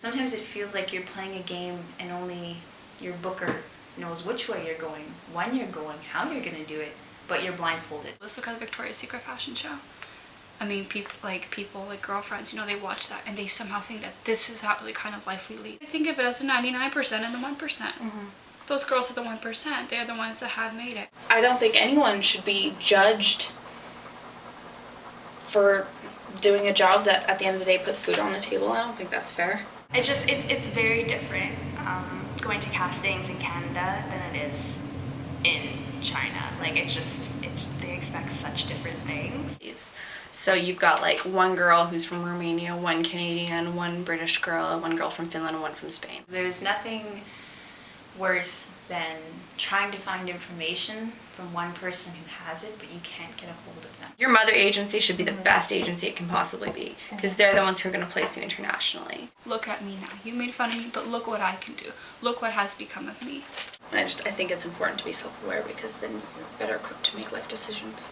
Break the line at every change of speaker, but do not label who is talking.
Sometimes it feels like you're playing a game and only your booker knows which way you're going, when you're going, how you're gonna do it, but you're blindfolded.
Let's look at the Victoria's Secret fashion show. I mean, people like people like girlfriends, you know, they watch that and they somehow think that this is how the kind of life we lead. I think of it as the 99% and the one mm-hmm. Those girls are the one percent. They're the ones that have made it.
I don't think anyone should be judged for doing a job that at the end of the day puts food on the table. I don't think that's fair.
It's just, it, it's very different um, going to castings in Canada than it is in China. Like, it's just, it's, they expect such different things.
So you've got like one girl who's from Romania, one Canadian, one British girl, one girl from Finland, and one from Spain.
There's nothing worse than trying to find information from one person who has it, but you can't get a hold of them.
Your mother agency should be the best agency it can possibly be because they're the ones who are going to place you internationally.
Look at me now. You made fun of me, but look what I can do. Look what has become of me.
I just I think it's important to be self-aware because then you're better equipped to make life decisions.